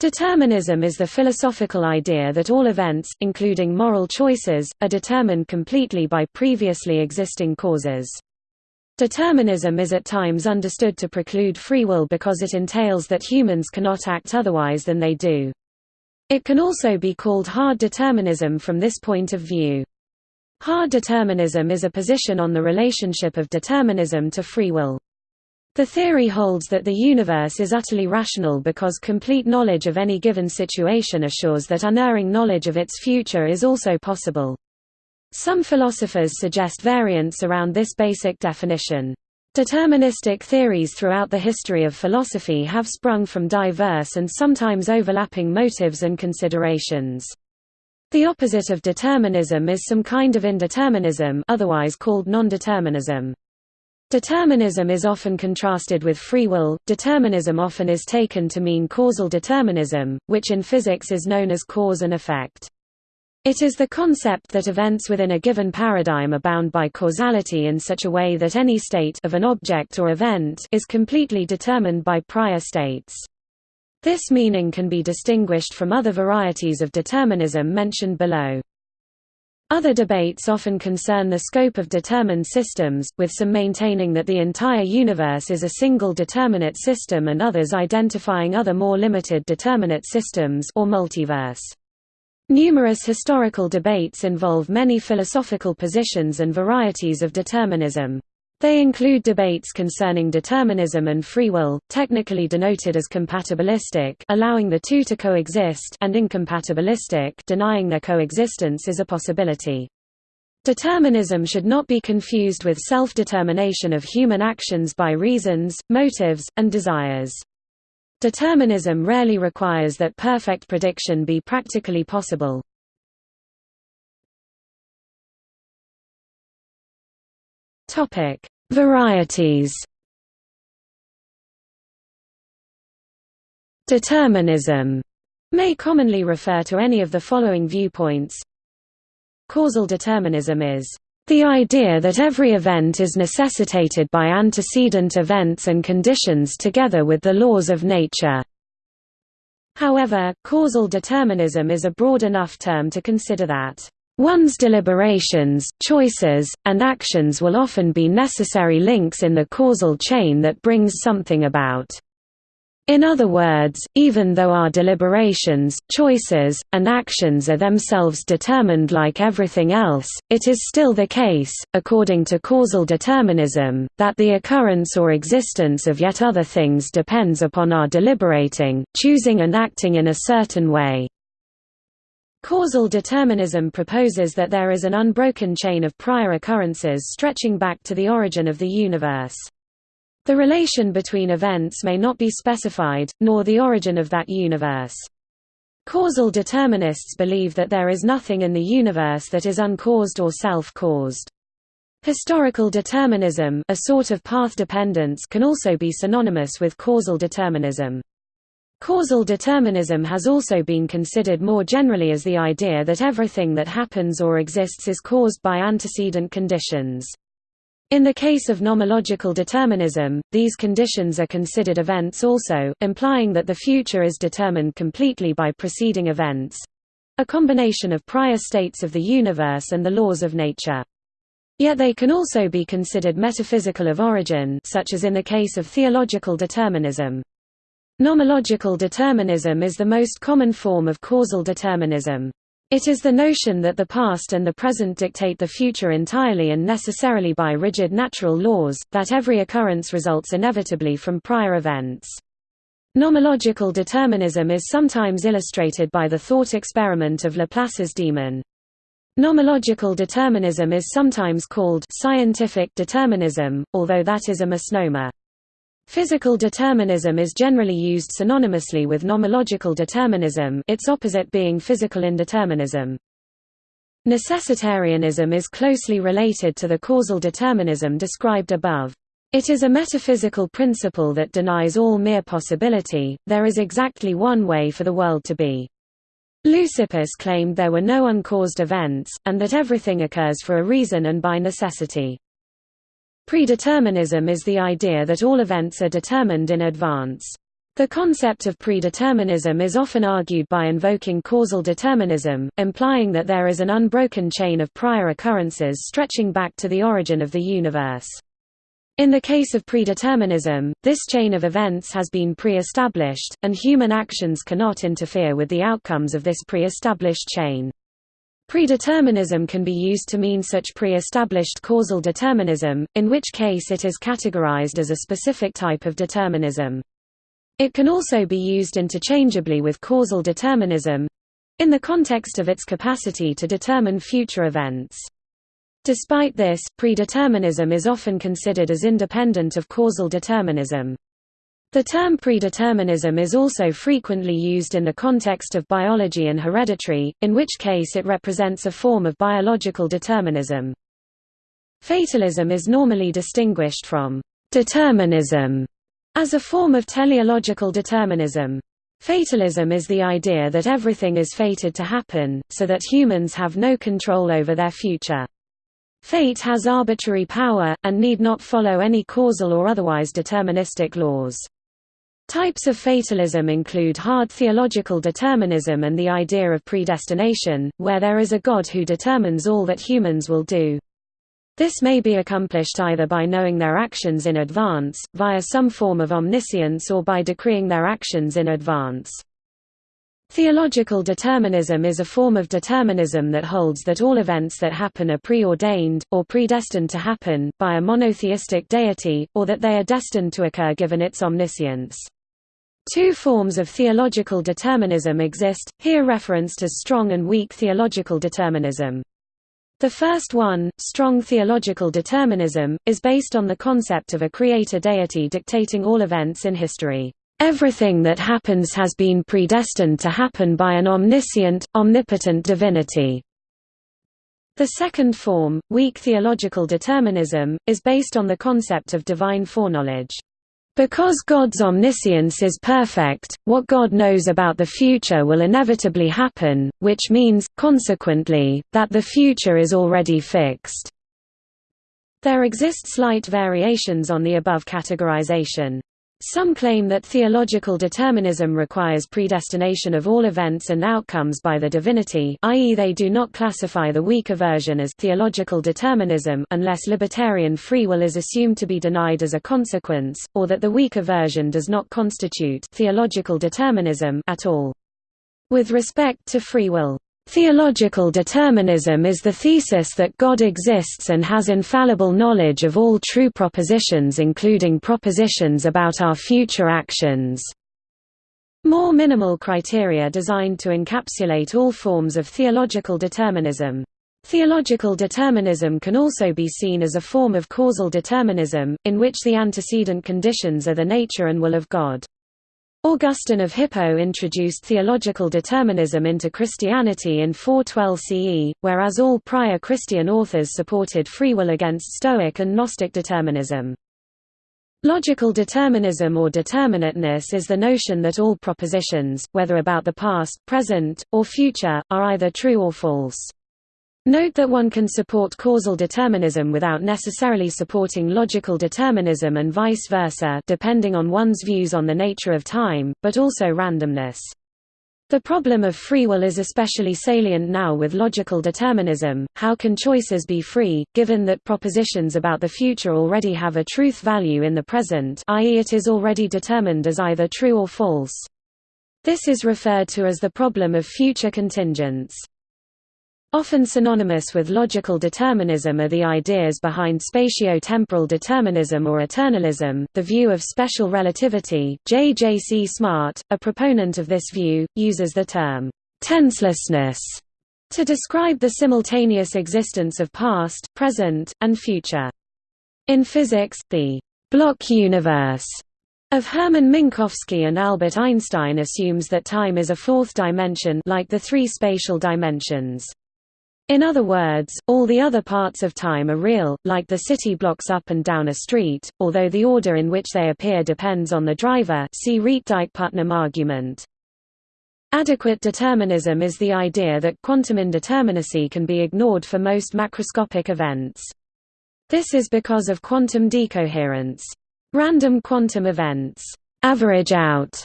Determinism is the philosophical idea that all events, including moral choices, are determined completely by previously existing causes. Determinism is at times understood to preclude free will because it entails that humans cannot act otherwise than they do. It can also be called hard determinism from this point of view. Hard determinism is a position on the relationship of determinism to free will. The theory holds that the universe is utterly rational because complete knowledge of any given situation assures that unerring knowledge of its future is also possible. Some philosophers suggest variants around this basic definition. Deterministic theories throughout the history of philosophy have sprung from diverse and sometimes overlapping motives and considerations. The opposite of determinism is some kind of indeterminism otherwise called nondeterminism. Determinism is often contrasted with free will. Determinism often is taken to mean causal determinism, which in physics is known as cause and effect. It is the concept that events within a given paradigm are bound by causality in such a way that any state of an object or event is completely determined by prior states. This meaning can be distinguished from other varieties of determinism mentioned below. Other debates often concern the scope of determined systems, with some maintaining that the entire universe is a single determinate system and others identifying other more limited determinate systems or multiverse. Numerous historical debates involve many philosophical positions and varieties of determinism. They include debates concerning determinism and free will, technically denoted as compatibilistic allowing the two to coexist and incompatibilistic denying their coexistence is a possibility. Determinism should not be confused with self-determination of human actions by reasons, motives, and desires. Determinism rarely requires that perfect prediction be practically possible. Topic: Varieties. Determinism may commonly refer to any of the following viewpoints. Causal determinism is the idea that every event is necessitated by antecedent events and conditions together with the laws of nature. However, causal determinism is a broad enough term to consider that One's deliberations, choices, and actions will often be necessary links in the causal chain that brings something about. In other words, even though our deliberations, choices, and actions are themselves determined like everything else, it is still the case, according to causal determinism, that the occurrence or existence of yet other things depends upon our deliberating, choosing and acting in a certain way. Causal determinism proposes that there is an unbroken chain of prior occurrences stretching back to the origin of the universe. The relation between events may not be specified, nor the origin of that universe. Causal determinists believe that there is nothing in the universe that is uncaused or self-caused. Historical determinism a sort of path dependence can also be synonymous with causal determinism. Causal determinism has also been considered more generally as the idea that everything that happens or exists is caused by antecedent conditions. In the case of nomological determinism, these conditions are considered events also, implying that the future is determined completely by preceding events—a combination of prior states of the universe and the laws of nature. Yet they can also be considered metaphysical of origin such as in the case of theological determinism. Nomological determinism is the most common form of causal determinism. It is the notion that the past and the present dictate the future entirely and necessarily by rigid natural laws, that every occurrence results inevitably from prior events. Nomological determinism is sometimes illustrated by the thought experiment of Laplace's demon. Nomological determinism is sometimes called scientific determinism, although that is a misnomer. Physical determinism is generally used synonymously with nomological determinism its opposite being physical indeterminism. Necessitarianism is closely related to the causal determinism described above. It is a metaphysical principle that denies all mere possibility, there is exactly one way for the world to be. Leucippus claimed there were no uncaused events, and that everything occurs for a reason and by necessity. Predeterminism is the idea that all events are determined in advance. The concept of predeterminism is often argued by invoking causal determinism, implying that there is an unbroken chain of prior occurrences stretching back to the origin of the universe. In the case of predeterminism, this chain of events has been pre-established, and human actions cannot interfere with the outcomes of this pre-established chain. Predeterminism can be used to mean such pre-established causal determinism, in which case it is categorized as a specific type of determinism. It can also be used interchangeably with causal determinism—in the context of its capacity to determine future events. Despite this, predeterminism is often considered as independent of causal determinism. The term predeterminism is also frequently used in the context of biology and hereditary, in which case it represents a form of biological determinism. Fatalism is normally distinguished from determinism as a form of teleological determinism. Fatalism is the idea that everything is fated to happen, so that humans have no control over their future. Fate has arbitrary power, and need not follow any causal or otherwise deterministic laws. Types of fatalism include hard theological determinism and the idea of predestination, where there is a God who determines all that humans will do. This may be accomplished either by knowing their actions in advance, via some form of omniscience or by decreeing their actions in advance. Theological determinism is a form of determinism that holds that all events that happen are preordained, or predestined to happen, by a monotheistic deity, or that they are destined to occur given its omniscience. Two forms of theological determinism exist, here referenced as strong and weak theological determinism. The first one, strong theological determinism, is based on the concept of a creator deity dictating all events in history. Everything that happens has been predestined to happen by an omniscient, omnipotent divinity. The second form, weak theological determinism, is based on the concept of divine foreknowledge. Because God's omniscience is perfect, what God knows about the future will inevitably happen, which means, consequently, that the future is already fixed. There exist slight variations on the above categorization. Some claim that theological determinism requires predestination of all events and outcomes by the divinity i.e. they do not classify the weaker version as theological determinism unless libertarian free will is assumed to be denied as a consequence, or that the weaker version does not constitute theological determinism at all. With respect to free will Theological determinism is the thesis that God exists and has infallible knowledge of all true propositions including propositions about our future actions. More minimal criteria designed to encapsulate all forms of theological determinism. Theological determinism can also be seen as a form of causal determinism, in which the antecedent conditions are the nature and will of God. Augustine of Hippo introduced theological determinism into Christianity in 412 CE, whereas all prior Christian authors supported free will against Stoic and Gnostic determinism. Logical determinism or determinateness is the notion that all propositions, whether about the past, present, or future, are either true or false. Note that one can support causal determinism without necessarily supporting logical determinism and vice versa depending on one's views on the nature of time, but also randomness. The problem of free will is especially salient now with logical determinism. How can choices be free, given that propositions about the future already have a truth value in the present i.e. it is already determined as either true or false? This is referred to as the problem of future contingents. Often synonymous with logical determinism are the ideas behind spatio-temporal determinism or eternalism, the view of special relativity. J. J. C. Smart, a proponent of this view, uses the term tenselessness to describe the simultaneous existence of past, present, and future. In physics, the block universe of Hermann Minkowski and Albert Einstein assumes that time is a fourth dimension like the three spatial dimensions. In other words, all the other parts of time are real, like the city blocks up and down a street, although the order in which they appear depends on the driver see Rietdijk-Putnam argument. Adequate determinism is the idea that quantum indeterminacy can be ignored for most macroscopic events. This is because of quantum decoherence. Random quantum events average out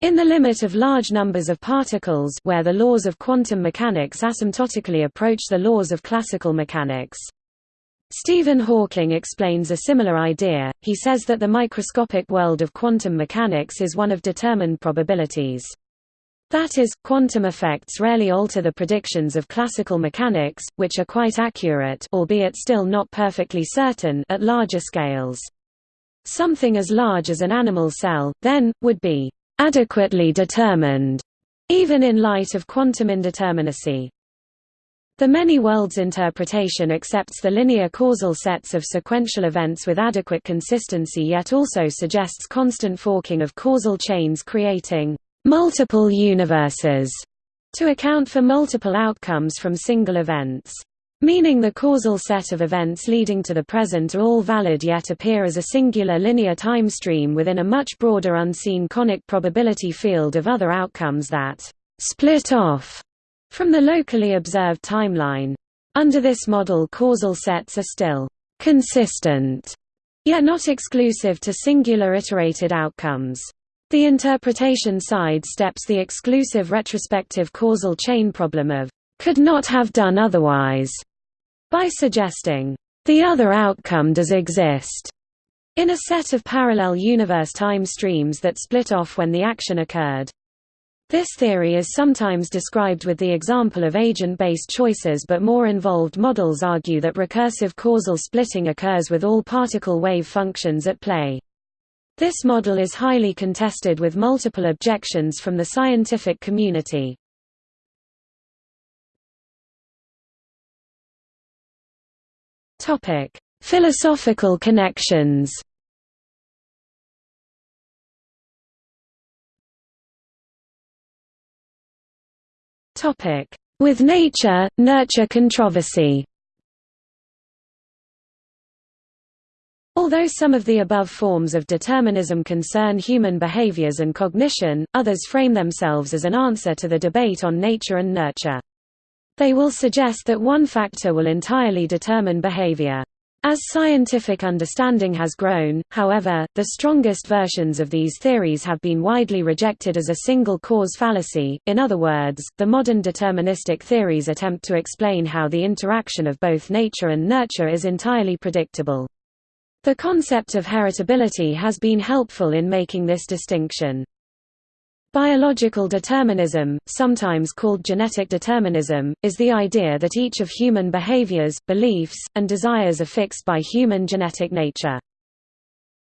In the limit of large numbers of particles where the laws of quantum mechanics asymptotically approach the laws of classical mechanics. Stephen Hawking explains a similar idea, he says that the microscopic world of quantum mechanics is one of determined probabilities. That is, quantum effects rarely alter the predictions of classical mechanics, which are quite accurate albeit still not perfectly certain at larger scales. Something as large as an animal cell, then, would be adequately determined, even in light of quantum indeterminacy. The many worlds interpretation accepts the linear causal sets of sequential events with adequate consistency yet also suggests constant forking of causal chains creating multiple universes to account for multiple outcomes from single events. Meaning the causal set of events leading to the present are all valid yet appear as a singular linear time stream within a much broader unseen conic probability field of other outcomes that split off from the locally observed timeline. Under this model causal sets are still consistent, yet not exclusive to singular iterated outcomes. The interpretation side steps the exclusive retrospective causal chain problem of could not have done otherwise by suggesting, the other outcome does exist, in a set of parallel universe time streams that split off when the action occurred. This theory is sometimes described with the example of agent-based choices but more involved models argue that recursive causal splitting occurs with all particle wave functions at play. This model is highly contested with multiple objections from the scientific community. Topic: Philosophical connections. Topic: With nature, nurture controversy. Although some of the above forms of determinism concern human behaviors and cognition, others frame themselves as an answer to the debate on nature and nurture. They will suggest that one factor will entirely determine behavior. As scientific understanding has grown, however, the strongest versions of these theories have been widely rejected as a single cause fallacy, in other words, the modern deterministic theories attempt to explain how the interaction of both nature and nurture is entirely predictable. The concept of heritability has been helpful in making this distinction. Biological determinism, sometimes called genetic determinism, is the idea that each of human behaviors, beliefs, and desires are fixed by human genetic nature.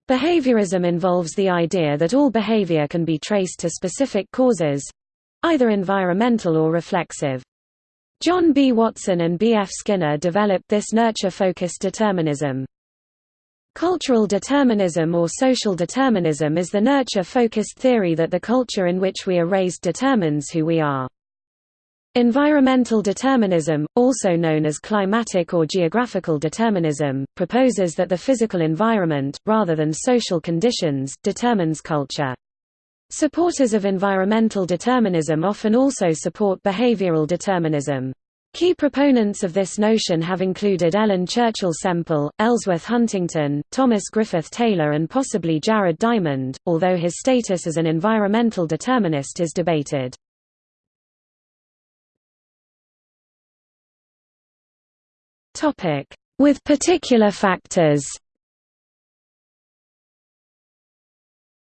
Behaviorism involves the idea that all behavior can be traced to specific causes—either environmental or reflexive. John B. Watson and B. F. Skinner developed this nurture-focused determinism. Cultural determinism or social determinism is the nurture-focused theory that the culture in which we are raised determines who we are. Environmental determinism, also known as climatic or geographical determinism, proposes that the physical environment, rather than social conditions, determines culture. Supporters of environmental determinism often also support behavioral determinism. Key proponents of this notion have included Ellen Churchill Semple, Ellsworth Huntington, Thomas Griffith Taylor and possibly Jared Diamond, although his status as an environmental determinist is debated. With particular factors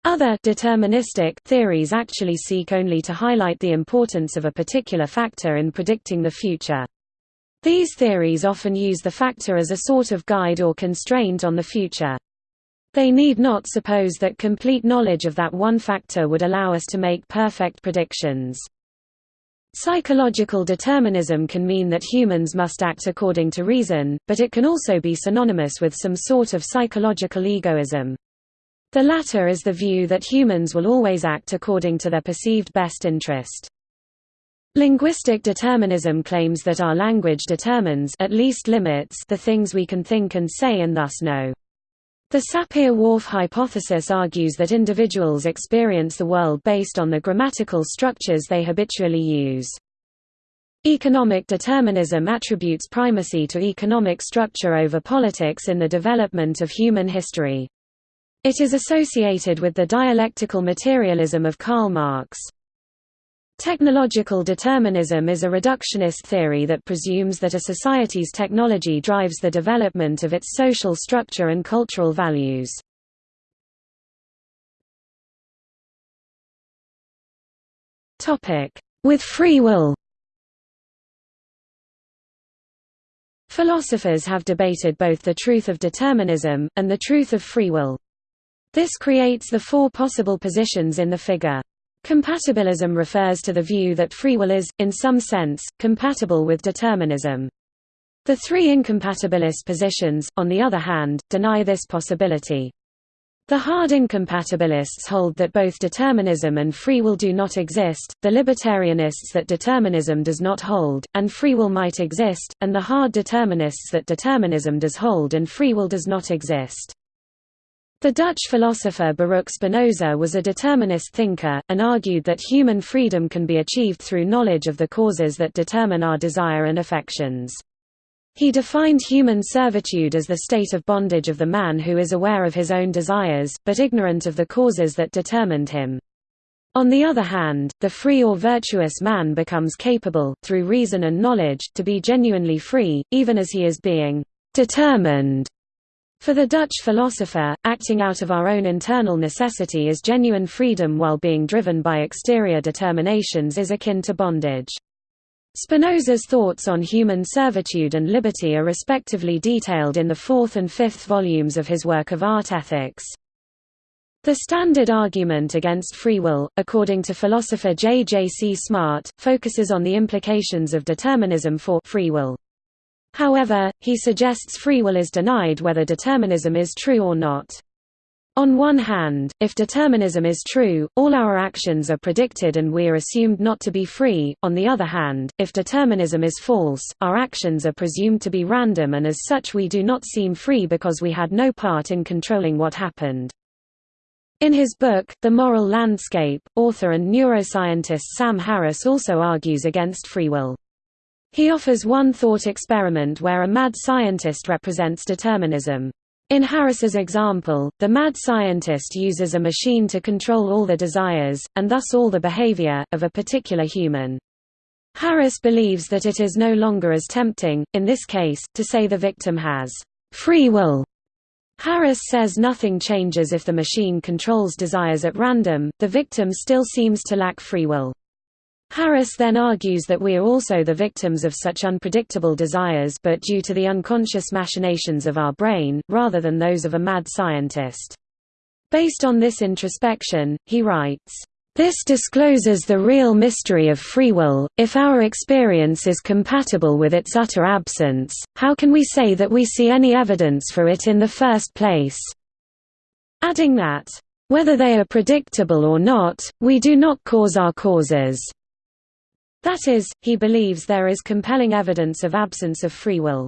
Other deterministic theories actually seek only to highlight the importance of a particular factor in predicting the future. These theories often use the factor as a sort of guide or constraint on the future. They need not suppose that complete knowledge of that one factor would allow us to make perfect predictions. Psychological determinism can mean that humans must act according to reason, but it can also be synonymous with some sort of psychological egoism. The latter is the view that humans will always act according to their perceived best interest. Linguistic determinism claims that our language determines at least limits the things we can think and say and thus know. The Sapir-Whorf hypothesis argues that individuals experience the world based on the grammatical structures they habitually use. Economic determinism attributes primacy to economic structure over politics in the development of human history. It is associated with the dialectical materialism of Karl Marx. Technological determinism is a reductionist theory that presumes that a society's technology drives the development of its social structure and cultural values. With free will Philosophers have debated both the truth of determinism, and the truth of free will. This creates the four possible positions in the figure. Compatibilism refers to the view that free will is, in some sense, compatible with determinism. The three incompatibilist positions, on the other hand, deny this possibility. The hard incompatibilists hold that both determinism and free will do not exist, the libertarianists that determinism does not hold, and free will might exist, and the hard determinists that determinism does hold and free will does not exist. The Dutch philosopher Baruch Spinoza was a determinist thinker, and argued that human freedom can be achieved through knowledge of the causes that determine our desire and affections. He defined human servitude as the state of bondage of the man who is aware of his own desires, but ignorant of the causes that determined him. On the other hand, the free or virtuous man becomes capable, through reason and knowledge, to be genuinely free, even as he is being determined. For the Dutch philosopher, acting out of our own internal necessity is genuine freedom while being driven by exterior determinations is akin to bondage. Spinoza's thoughts on human servitude and liberty are respectively detailed in the fourth and fifth volumes of his work of art ethics. The standard argument against free will, according to philosopher J. J. C. Smart, focuses on the implications of determinism for free will. However, he suggests free will is denied whether determinism is true or not. On one hand, if determinism is true, all our actions are predicted and we are assumed not to be free, on the other hand, if determinism is false, our actions are presumed to be random and as such we do not seem free because we had no part in controlling what happened. In his book, The Moral Landscape, author and neuroscientist Sam Harris also argues against free will. He offers one thought experiment where a mad scientist represents determinism. In Harris's example, the mad scientist uses a machine to control all the desires, and thus all the behavior, of a particular human. Harris believes that it is no longer as tempting, in this case, to say the victim has free will. Harris says nothing changes if the machine controls desires at random, the victim still seems to lack free will. Harris then argues that we are also the victims of such unpredictable desires but due to the unconscious machinations of our brain, rather than those of a mad scientist. Based on this introspection, he writes, this discloses the real mystery of free will. If our experience is compatible with its utter absence, how can we say that we see any evidence for it in the first place? Adding that, whether they are predictable or not, we do not cause our causes. That is, he believes there is compelling evidence of absence of free will.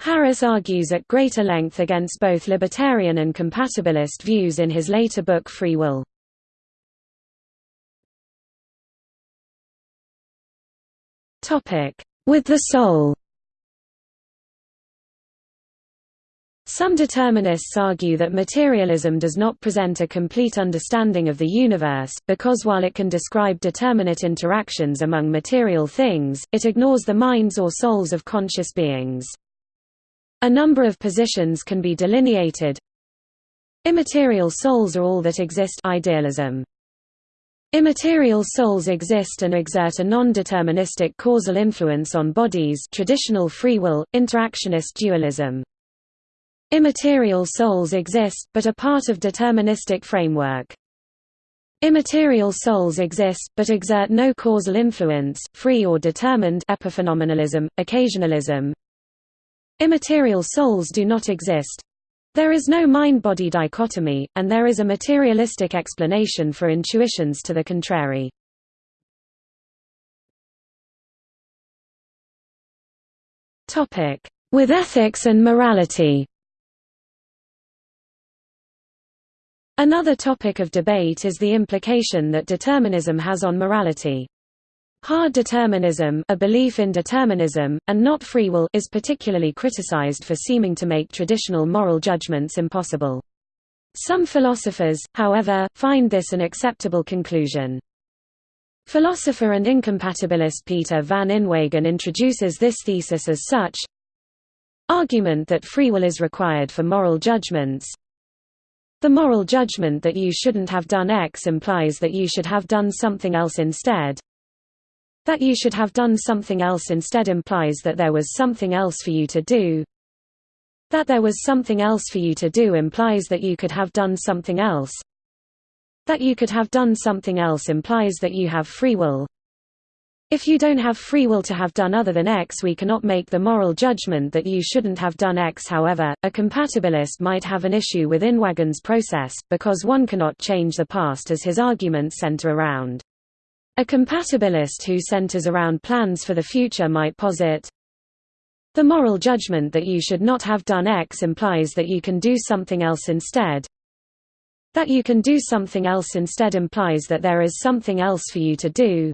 Harris argues at greater length against both libertarian and compatibilist views in his later book Free Will. With the soul Some determinists argue that materialism does not present a complete understanding of the universe, because while it can describe determinate interactions among material things, it ignores the minds or souls of conscious beings. A number of positions can be delineated. Immaterial souls are all that exist idealism. Immaterial souls exist and exert a non-deterministic causal influence on bodies traditional free will, interactionist dualism. Immaterial souls exist, but are part of deterministic framework. Immaterial souls exist, but exert no causal influence, free or determined epiphenomenalism, occasionalism. Immaterial souls do not exist. There is no mind-body dichotomy, and there is a materialistic explanation for intuitions to the contrary. With ethics and morality Another topic of debate is the implication that determinism has on morality. Hard determinism a belief in determinism, and not free will is particularly criticized for seeming to make traditional moral judgments impossible. Some philosophers, however, find this an acceptable conclusion. Philosopher and incompatibilist Peter van Inwagen introduces this thesis as such Argument that free will is required for moral judgments The moral judgment that you shouldn't have done X implies that you should have done something else instead. That you should have done something else instead implies that there was something else for you to do. That there was something else for you to do implies that you could have done something else. That you could have done something else implies that you have free will. If you don't have free will to have done other than X we cannot make the moral judgment that you shouldn't have done X however, a compatibilist might have an issue with Inwagen's process, because one cannot change the past as his arguments center around. A compatibilist who centers around plans for the future might posit, the moral judgment that you should not have done X implies that you can do something else instead. That you can do something else instead implies that there is something else for you to do.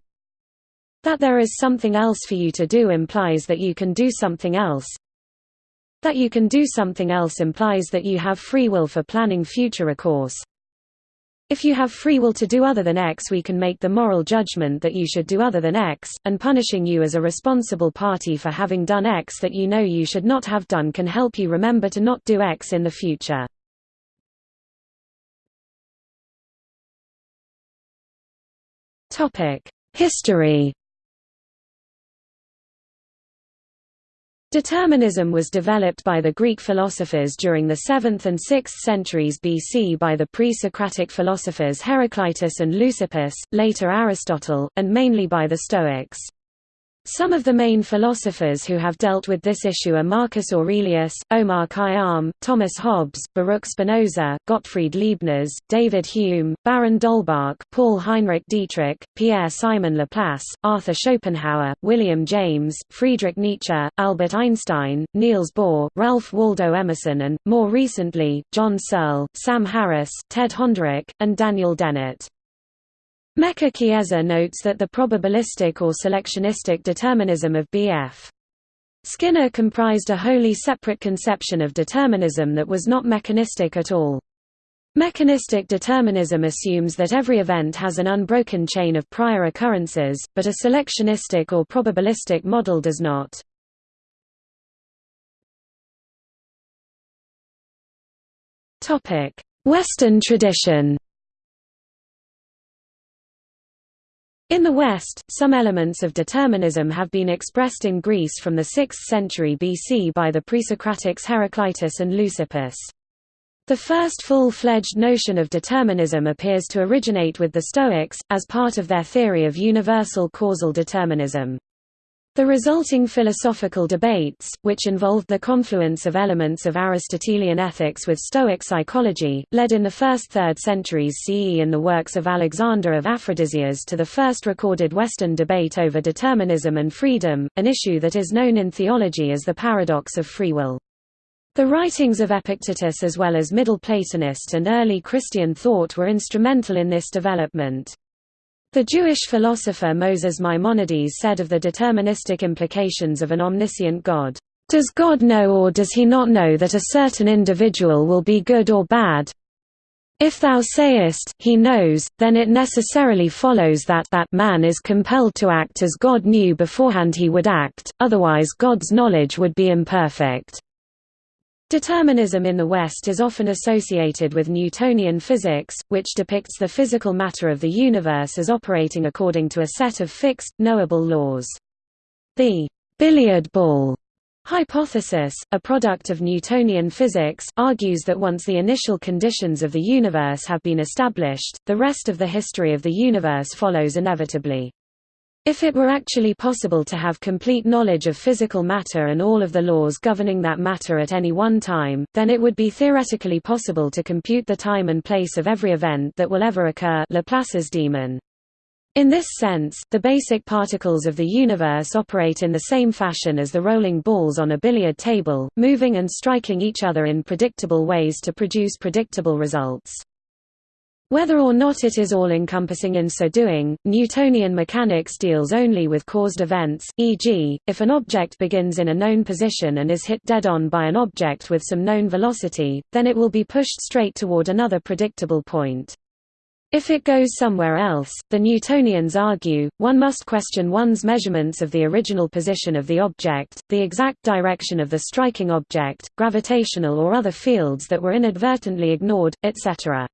That there is something else for you to do implies that you can do something else. That you can do something else implies that you have free will for planning future recourse. If you have free will to do other than X we can make the moral judgment that you should do other than X, and punishing you as a responsible party for having done X that you know you should not have done can help you remember to not do X in the future. History Determinism was developed by the Greek philosophers during the 7th and 6th centuries BC by the pre-Socratic philosophers Heraclitus and Leucippus, later Aristotle, and mainly by the Stoics. Some of the main philosophers who have dealt with this issue are Marcus Aurelius, Omar Khayyam, Thomas Hobbes, Baruch Spinoza, Gottfried Leibniz, David Hume, Baron d'Holbach, Paul Heinrich Dietrich, Pierre-Simon Laplace, Arthur Schopenhauer, William James, Friedrich Nietzsche, Albert Einstein, Niels Bohr, Ralph Waldo Emerson and, more recently, John Searle, Sam Harris, Ted Honderich, and Daniel Dennett. Mecca Chiesa notes that the probabilistic or selectionistic determinism of B.F. Skinner comprised a wholly separate conception of determinism that was not mechanistic at all. Mechanistic determinism assumes that every event has an unbroken chain of prior occurrences, but a selectionistic or probabilistic model does not. Western tradition In the West, some elements of determinism have been expressed in Greece from the 6th century BC by the Presocratics Heraclitus and Leucippus. The first full-fledged notion of determinism appears to originate with the Stoics, as part of their theory of universal causal determinism. The resulting philosophical debates, which involved the confluence of elements of Aristotelian ethics with Stoic psychology, led in the first third centuries CE in the works of Alexander of Aphrodisias to the first recorded Western debate over determinism and freedom, an issue that is known in theology as the paradox of free will. The writings of Epictetus as well as Middle Platonist and early Christian thought were instrumental in this development. The Jewish philosopher Moses Maimonides said of the deterministic implications of an omniscient God, "...does God know or does he not know that a certain individual will be good or bad? If thou sayest, he knows, then it necessarily follows that that man is compelled to act as God knew beforehand he would act, otherwise God's knowledge would be imperfect." Determinism in the West is often associated with Newtonian physics, which depicts the physical matter of the universe as operating according to a set of fixed, knowable laws. The billiard ball hypothesis, a product of Newtonian physics, argues that once the initial conditions of the universe have been established, the rest of the history of the universe follows inevitably. If it were actually possible to have complete knowledge of physical matter and all of the laws governing that matter at any one time, then it would be theoretically possible to compute the time and place of every event that will ever occur Laplace's demon. In this sense, the basic particles of the universe operate in the same fashion as the rolling balls on a billiard table, moving and striking each other in predictable ways to produce predictable results. Whether or not it is all-encompassing in so doing, Newtonian mechanics deals only with caused events, e.g., if an object begins in a known position and is hit dead-on by an object with some known velocity, then it will be pushed straight toward another predictable point. If it goes somewhere else, the Newtonians argue, one must question one's measurements of the original position of the object, the exact direction of the striking object, gravitational or other fields that were inadvertently ignored, etc.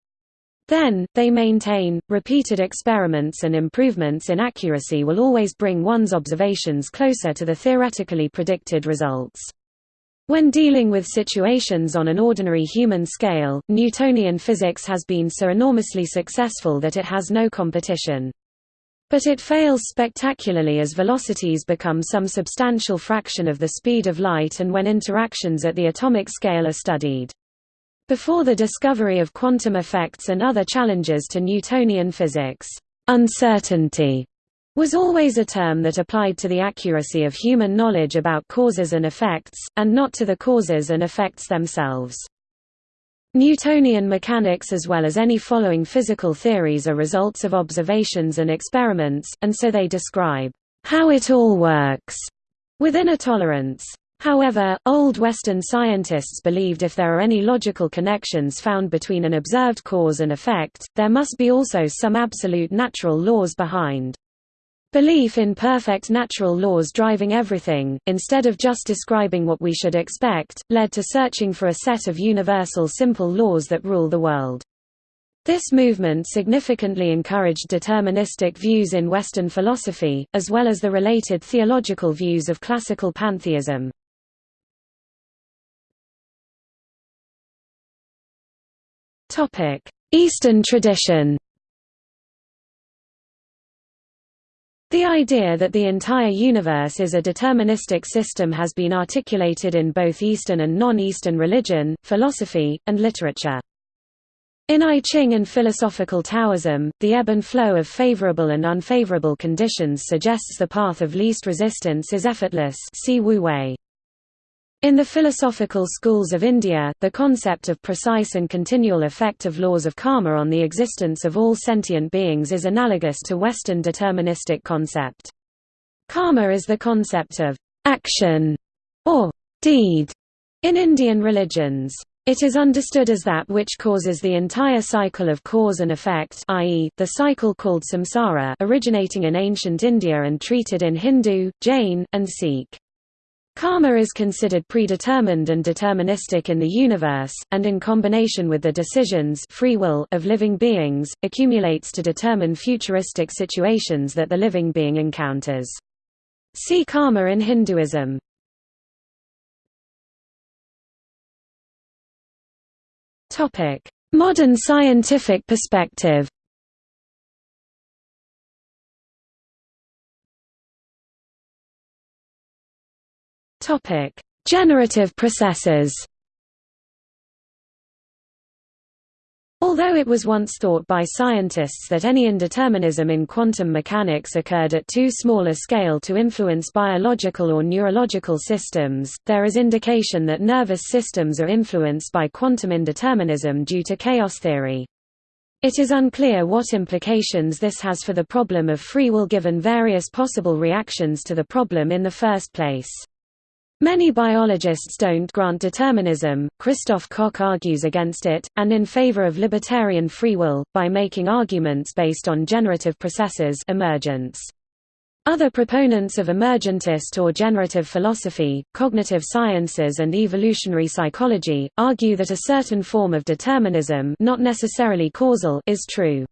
Then, they maintain, repeated experiments and improvements in accuracy will always bring one's observations closer to the theoretically predicted results. When dealing with situations on an ordinary human scale, Newtonian physics has been so enormously successful that it has no competition. But it fails spectacularly as velocities become some substantial fraction of the speed of light and when interactions at the atomic scale are studied. Before the discovery of quantum effects and other challenges to Newtonian physics, uncertainty was always a term that applied to the accuracy of human knowledge about causes and effects, and not to the causes and effects themselves. Newtonian mechanics as well as any following physical theories are results of observations and experiments, and so they describe how it all works within a tolerance. However, Old Western scientists believed if there are any logical connections found between an observed cause and effect, there must be also some absolute natural laws behind. Belief in perfect natural laws driving everything, instead of just describing what we should expect, led to searching for a set of universal simple laws that rule the world. This movement significantly encouraged deterministic views in Western philosophy, as well as the related theological views of classical pantheism. Topic: Eastern tradition. The idea that the entire universe is a deterministic system has been articulated in both Eastern and non-Eastern religion, philosophy, and literature. In I Ching and philosophical Taoism, the ebb and flow of favorable and unfavorable conditions suggests the path of least resistance is effortless see Wu Wei. In the philosophical schools of India, the concept of precise and continual effect of laws of karma on the existence of all sentient beings is analogous to Western deterministic concept. Karma is the concept of action or deed in Indian religions. It is understood as that which causes the entire cycle of cause and effect i.e., the cycle called samsara originating in ancient India and treated in Hindu, Jain, and Sikh. Karma is considered predetermined and deterministic in the universe, and in combination with the decisions free will of living beings, accumulates to determine futuristic situations that the living being encounters. See karma in Hinduism. Modern scientific perspective Topic: Generative processes. Although it was once thought by scientists that any indeterminism in quantum mechanics occurred at too small a scale to influence biological or neurological systems, there is indication that nervous systems are influenced by quantum indeterminism due to chaos theory. It is unclear what implications this has for the problem of free will given various possible reactions to the problem in the first place. Many biologists don't grant determinism, Christoph Koch argues against it, and in favor of libertarian free will, by making arguments based on generative processes emergence. Other proponents of emergentist or generative philosophy, cognitive sciences and evolutionary psychology, argue that a certain form of determinism not necessarily causal is true.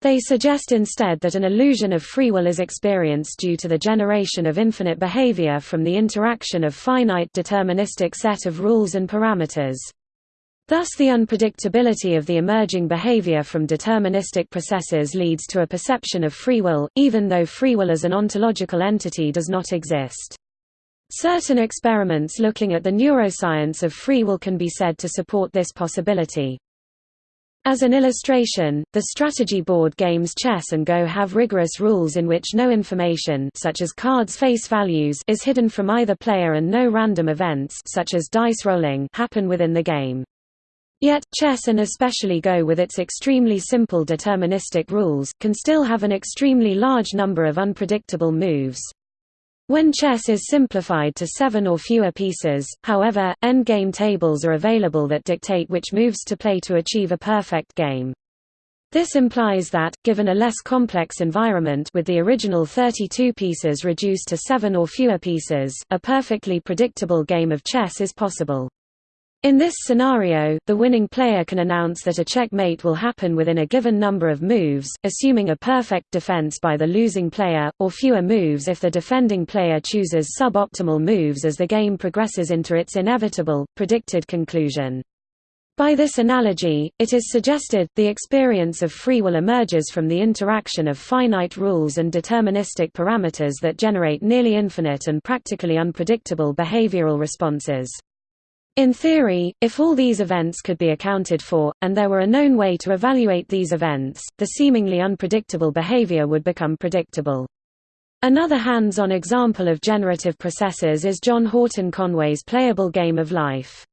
They suggest instead that an illusion of free will is experienced due to the generation of infinite behavior from the interaction of finite deterministic set of rules and parameters. Thus the unpredictability of the emerging behavior from deterministic processes leads to a perception of free will, even though free will as an ontological entity does not exist. Certain experiments looking at the neuroscience of free will can be said to support this possibility. As an illustration, the strategy board games chess and Go have rigorous rules in which no information such as cards' face values is hidden from either player and no random events such as dice rolling happen within the game. Yet, chess and especially Go with its extremely simple deterministic rules, can still have an extremely large number of unpredictable moves. When chess is simplified to seven or fewer pieces, however, endgame tables are available that dictate which moves to play to achieve a perfect game. This implies that, given a less complex environment with the original 32 pieces reduced to seven or fewer pieces, a perfectly predictable game of chess is possible. In this scenario, the winning player can announce that a checkmate will happen within a given number of moves, assuming a perfect defense by the losing player, or fewer moves if the defending player chooses suboptimal moves as the game progresses into its inevitable, predicted conclusion. By this analogy, it is suggested, the experience of free will emerges from the interaction of finite rules and deterministic parameters that generate nearly infinite and practically unpredictable behavioral responses. In theory, if all these events could be accounted for, and there were a known way to evaluate these events, the seemingly unpredictable behavior would become predictable. Another hands-on example of generative processes is John Horton Conway's playable game of life.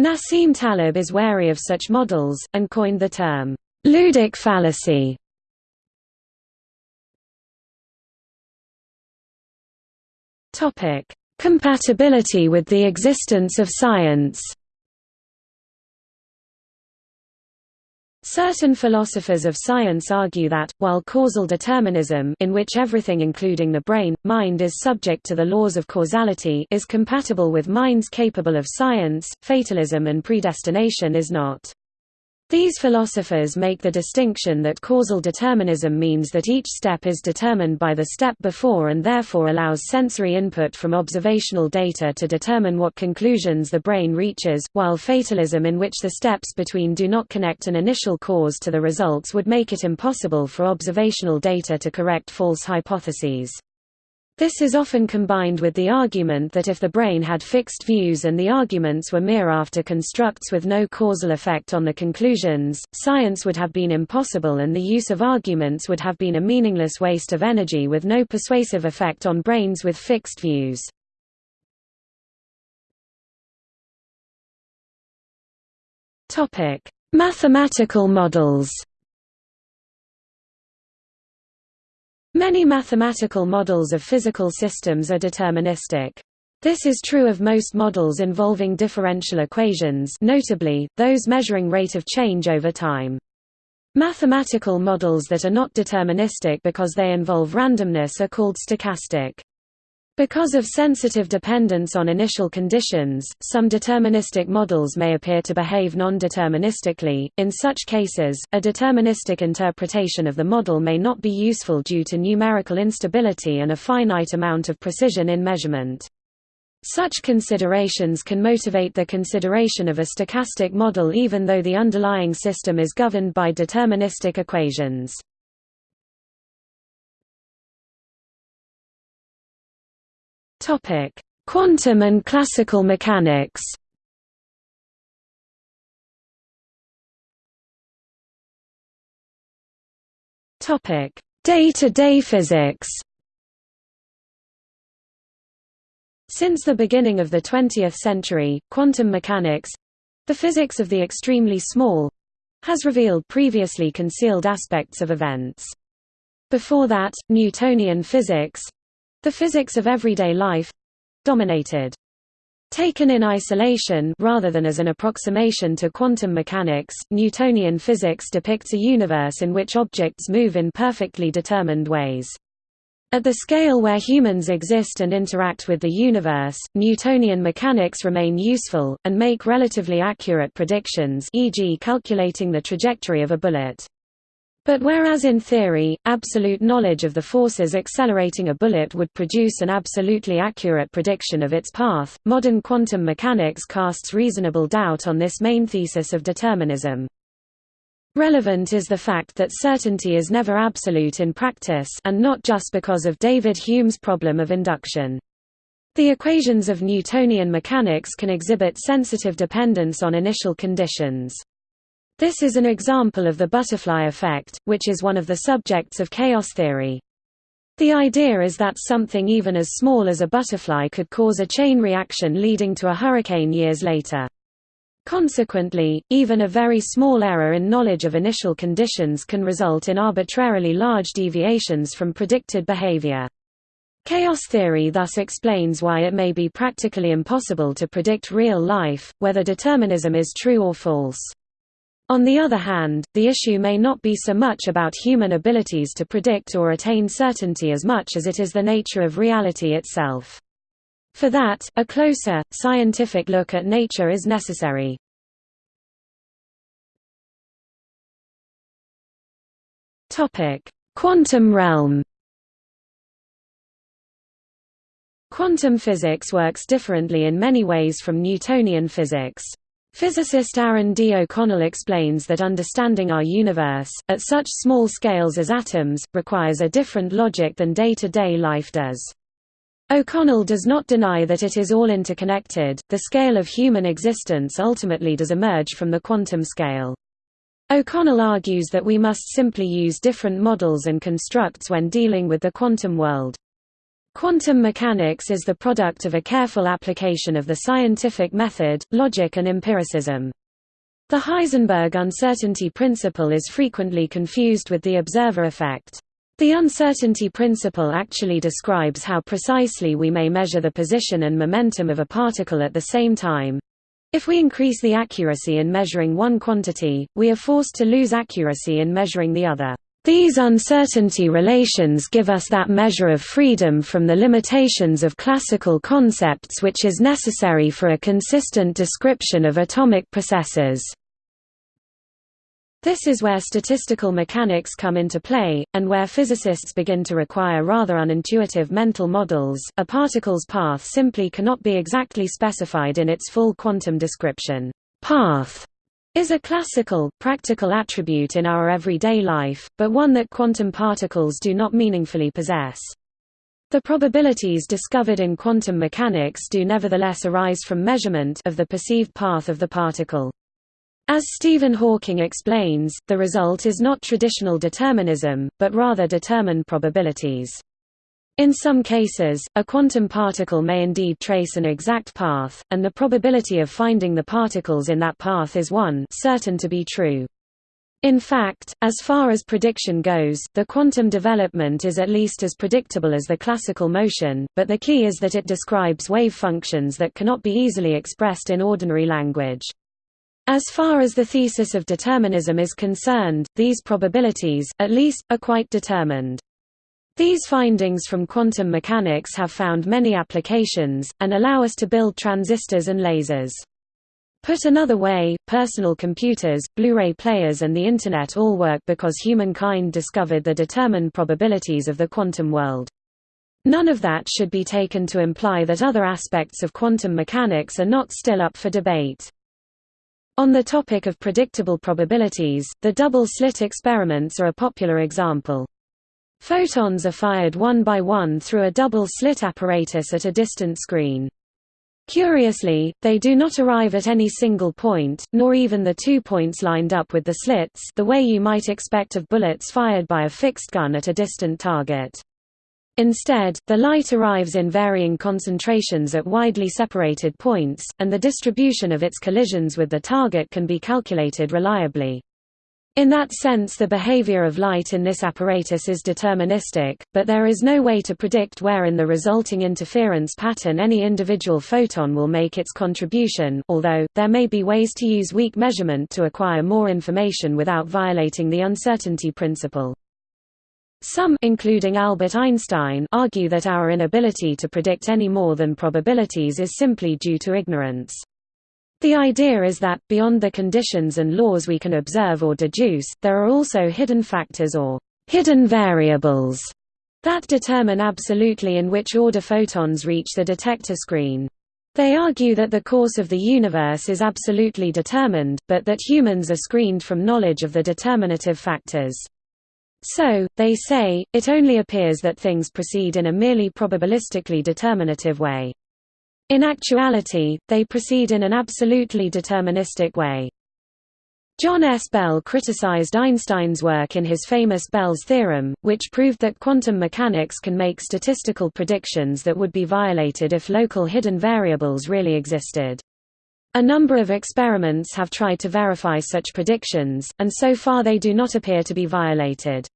Nassim Taleb is wary of such models, and coined the term, ludic fallacy. Compatibility with the existence of science Certain philosophers of science argue that, while causal determinism in which everything including the brain, mind is subject to the laws of causality is compatible with minds capable of science, fatalism and predestination is not. These philosophers make the distinction that causal determinism means that each step is determined by the step before and therefore allows sensory input from observational data to determine what conclusions the brain reaches, while fatalism in which the steps between do not connect an initial cause to the results would make it impossible for observational data to correct false hypotheses. This is often combined with the argument that if the brain had fixed views and the arguments were mere after constructs with no causal effect on the conclusions, science would have been impossible and the use of arguments would have been a meaningless waste of energy with no persuasive effect on brains with fixed views. Mathematical models Many mathematical models of physical systems are deterministic. This is true of most models involving differential equations notably, those measuring rate of change over time. Mathematical models that are not deterministic because they involve randomness are called stochastic. Because of sensitive dependence on initial conditions, some deterministic models may appear to behave non-deterministically. In such cases, a deterministic interpretation of the model may not be useful due to numerical instability and a finite amount of precision in measurement. Such considerations can motivate the consideration of a stochastic model even though the underlying system is governed by deterministic equations. Topic: Quantum and classical mechanics. Topic: Day-to-day physics. Since the beginning of the 20th century, quantum mechanics the physics of the extremely small has revealed previously concealed aspects of events. Before that, Newtonian physics the physics of everyday life dominated. Taken in isolation rather than as an approximation to quantum mechanics, Newtonian physics depicts a universe in which objects move in perfectly determined ways. At the scale where humans exist and interact with the universe, Newtonian mechanics remain useful, and make relatively accurate predictions e.g. calculating the trajectory of a bullet. But whereas in theory, absolute knowledge of the forces accelerating a bullet would produce an absolutely accurate prediction of its path, modern quantum mechanics casts reasonable doubt on this main thesis of determinism. Relevant is the fact that certainty is never absolute in practice and not just because of David Hume's problem of induction. The equations of Newtonian mechanics can exhibit sensitive dependence on initial conditions. This is an example of the butterfly effect, which is one of the subjects of chaos theory. The idea is that something even as small as a butterfly could cause a chain reaction leading to a hurricane years later. Consequently, even a very small error in knowledge of initial conditions can result in arbitrarily large deviations from predicted behavior. Chaos theory thus explains why it may be practically impossible to predict real life, whether determinism is true or false. On the other hand, the issue may not be so much about human abilities to predict or attain certainty as much as it is the nature of reality itself. For that, a closer, scientific look at nature is necessary. Quantum realm Quantum physics works differently in many ways from Newtonian physics. Physicist Aaron D. O'Connell explains that understanding our universe, at such small scales as atoms, requires a different logic than day-to-day -day life does. O'Connell does not deny that it is all interconnected, the scale of human existence ultimately does emerge from the quantum scale. O'Connell argues that we must simply use different models and constructs when dealing with the quantum world. Quantum mechanics is the product of a careful application of the scientific method, logic and empiricism. The Heisenberg uncertainty principle is frequently confused with the observer effect. The uncertainty principle actually describes how precisely we may measure the position and momentum of a particle at the same time. If we increase the accuracy in measuring one quantity, we are forced to lose accuracy in measuring the other. These uncertainty relations give us that measure of freedom from the limitations of classical concepts which is necessary for a consistent description of atomic processes. This is where statistical mechanics come into play, and where physicists begin to require rather unintuitive mental models. A particle's path simply cannot be exactly specified in its full quantum description. Path is a classical, practical attribute in our everyday life, but one that quantum particles do not meaningfully possess. The probabilities discovered in quantum mechanics do nevertheless arise from measurement of the perceived path of the particle. As Stephen Hawking explains, the result is not traditional determinism, but rather determined probabilities. In some cases, a quantum particle may indeed trace an exact path, and the probability of finding the particles in that path is 1 certain to be true. In fact, as far as prediction goes, the quantum development is at least as predictable as the classical motion, but the key is that it describes wave functions that cannot be easily expressed in ordinary language. As far as the thesis of determinism is concerned, these probabilities, at least, are quite determined. These findings from quantum mechanics have found many applications, and allow us to build transistors and lasers. Put another way, personal computers, Blu-ray players and the Internet all work because humankind discovered the determined probabilities of the quantum world. None of that should be taken to imply that other aspects of quantum mechanics are not still up for debate. On the topic of predictable probabilities, the double-slit experiments are a popular example. Photons are fired one by one through a double-slit apparatus at a distant screen. Curiously, they do not arrive at any single point, nor even the two points lined up with the slits the way you might expect of bullets fired by a fixed gun at a distant target. Instead, the light arrives in varying concentrations at widely separated points, and the distribution of its collisions with the target can be calculated reliably. In that sense the behavior of light in this apparatus is deterministic, but there is no way to predict where in the resulting interference pattern any individual photon will make its contribution although, there may be ways to use weak measurement to acquire more information without violating the uncertainty principle. Some including Albert Einstein argue that our inability to predict any more than probabilities is simply due to ignorance. The idea is that, beyond the conditions and laws we can observe or deduce, there are also hidden factors or hidden variables that determine absolutely in which order photons reach the detector screen. They argue that the course of the universe is absolutely determined, but that humans are screened from knowledge of the determinative factors. So, they say, it only appears that things proceed in a merely probabilistically determinative way. In actuality, they proceed in an absolutely deterministic way. John S. Bell criticized Einstein's work in his famous Bell's theorem, which proved that quantum mechanics can make statistical predictions that would be violated if local hidden variables really existed. A number of experiments have tried to verify such predictions, and so far they do not appear to be violated.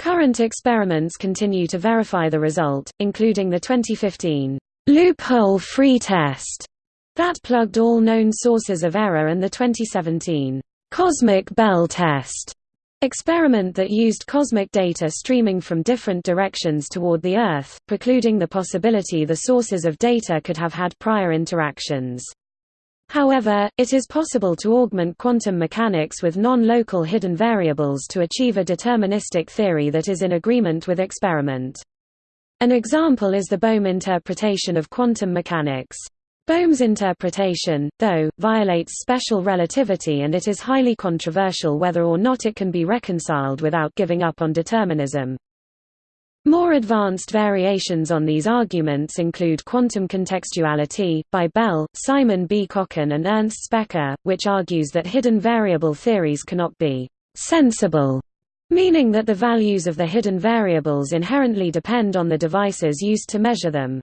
Current experiments continue to verify the result, including the 2015 loophole-free test that plugged all known sources of error and the 2017 cosmic bell test experiment that used cosmic data streaming from different directions toward the Earth, precluding the possibility the sources of data could have had prior interactions. However, it is possible to augment quantum mechanics with non-local hidden variables to achieve a deterministic theory that is in agreement with experiment. An example is the Bohm interpretation of quantum mechanics. Bohm's interpretation, though, violates special relativity and it is highly controversial whether or not it can be reconciled without giving up on determinism. More advanced variations on these arguments include quantum contextuality, by Bell, Simon B. Kochen and Ernst Specker, which argues that hidden variable theories cannot be «sensible», meaning that the values of the hidden variables inherently depend on the devices used to measure them.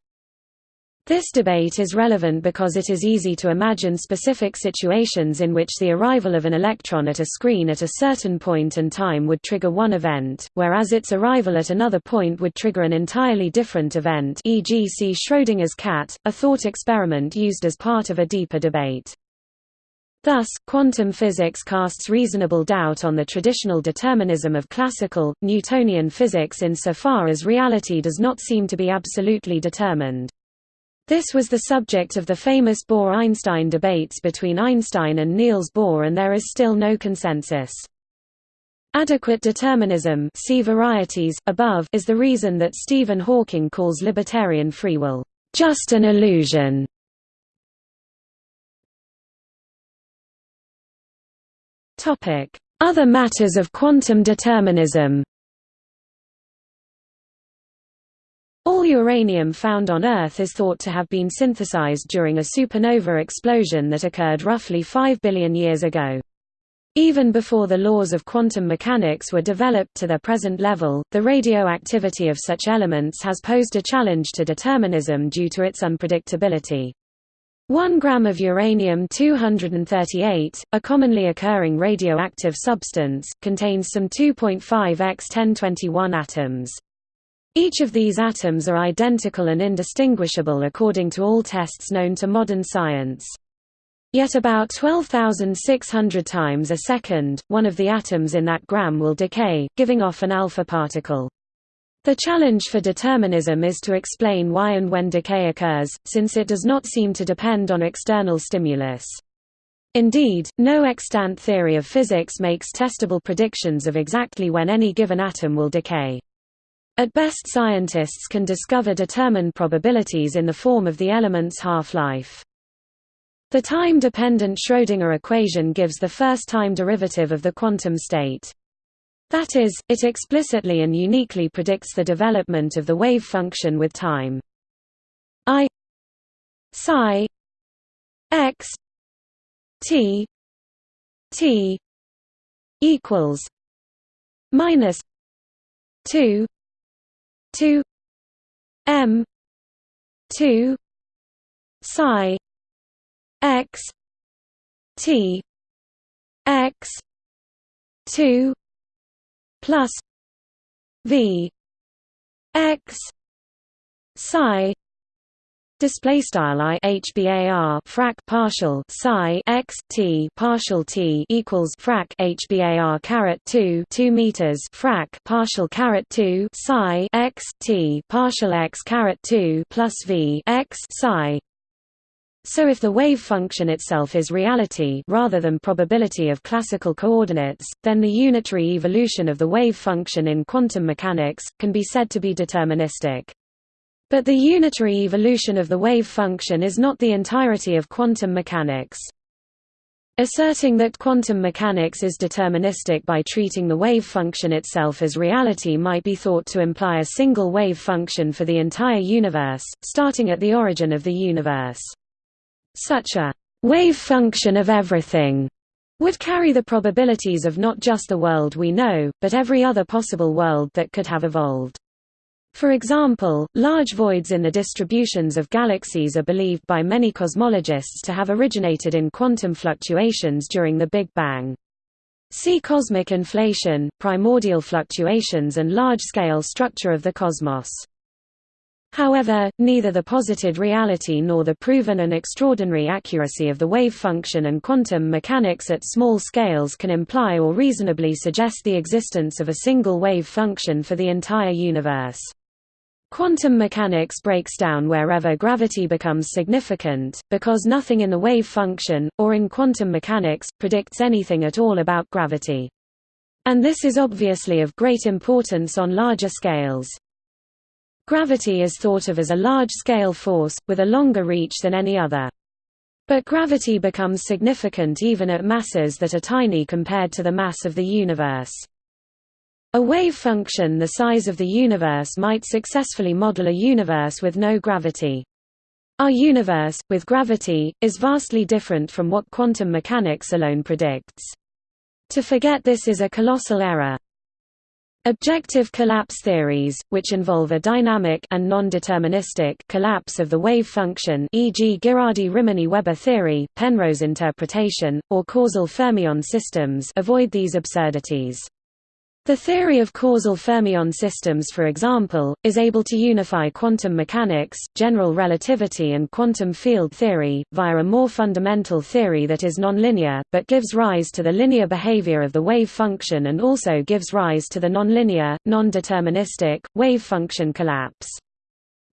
This debate is relevant because it is easy to imagine specific situations in which the arrival of an electron at a screen at a certain point and time would trigger one event, whereas its arrival at another point would trigger an entirely different event e.g. see Schrödinger's cat, a thought experiment used as part of a deeper debate. Thus, quantum physics casts reasonable doubt on the traditional determinism of classical, Newtonian physics insofar as reality does not seem to be absolutely determined. This was the subject of the famous Bohr–Einstein debates between Einstein and Niels Bohr and there is still no consensus. Adequate determinism see varieties, above is the reason that Stephen Hawking calls libertarian free will, "...just an illusion". Other matters of quantum determinism All uranium found on Earth is thought to have been synthesized during a supernova explosion that occurred roughly 5 billion years ago. Even before the laws of quantum mechanics were developed to their present level, the radioactivity of such elements has posed a challenge to determinism due to its unpredictability. 1 gram of uranium-238, a commonly occurring radioactive substance, contains some 2.5 x 1021 atoms. Each of these atoms are identical and indistinguishable according to all tests known to modern science. Yet about 12,600 times a second, one of the atoms in that gram will decay, giving off an alpha particle. The challenge for determinism is to explain why and when decay occurs, since it does not seem to depend on external stimulus. Indeed, no extant theory of physics makes testable predictions of exactly when any given atom will decay. At best scientists can discover determined probabilities in the form of the element's half-life. The time-dependent Schrödinger equation gives the first time derivative of the quantum state. That is, it explicitly and uniquely predicts the development of the wave function with time. I psi x t t equals minus 2 2 m 2 psi x t x 2 plus v x psi Display style i hbar frac partial psi x t partial t equals frac hbar caret 2 2 meters frac partial caret 2 psi x t partial x caret 2 plus v x psi. So if the wave function itself is reality rather than probability of classical coordinates, then the unitary evolution of the wave function in quantum mechanics can be said to be deterministic. But the unitary evolution of the wave function is not the entirety of quantum mechanics. Asserting that quantum mechanics is deterministic by treating the wave function itself as reality might be thought to imply a single wave function for the entire universe, starting at the origin of the universe. Such a wave function of everything would carry the probabilities of not just the world we know, but every other possible world that could have evolved. For example, large voids in the distributions of galaxies are believed by many cosmologists to have originated in quantum fluctuations during the Big Bang. See cosmic inflation, primordial fluctuations and large-scale structure of the cosmos. However, neither the posited reality nor the proven and extraordinary accuracy of the wave function and quantum mechanics at small scales can imply or reasonably suggest the existence of a single wave function for the entire universe. Quantum mechanics breaks down wherever gravity becomes significant, because nothing in the wave function, or in quantum mechanics, predicts anything at all about gravity. And this is obviously of great importance on larger scales. Gravity is thought of as a large-scale force, with a longer reach than any other. But gravity becomes significant even at masses that are tiny compared to the mass of the universe. A wave function the size of the universe might successfully model a universe with no gravity. Our universe, with gravity, is vastly different from what quantum mechanics alone predicts. To forget this is a colossal error. Objective collapse theories, which involve a dynamic and non-deterministic collapse of the wave function e.g. Ghirardi-Rimini-Weber theory, Penrose interpretation, or causal fermion systems avoid these absurdities. The theory of causal fermion systems for example, is able to unify quantum mechanics, general relativity and quantum field theory, via a more fundamental theory that is nonlinear, but gives rise to the linear behavior of the wave function and also gives rise to the nonlinear, non-deterministic, wave function collapse.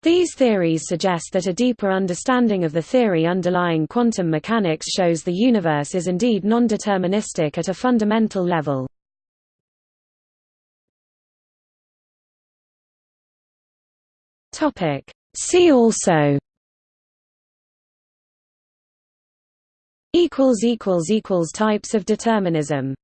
These theories suggest that a deeper understanding of the theory underlying quantum mechanics shows the universe is indeed non-deterministic at a fundamental level. Topic. See also equals equals equals types of determinism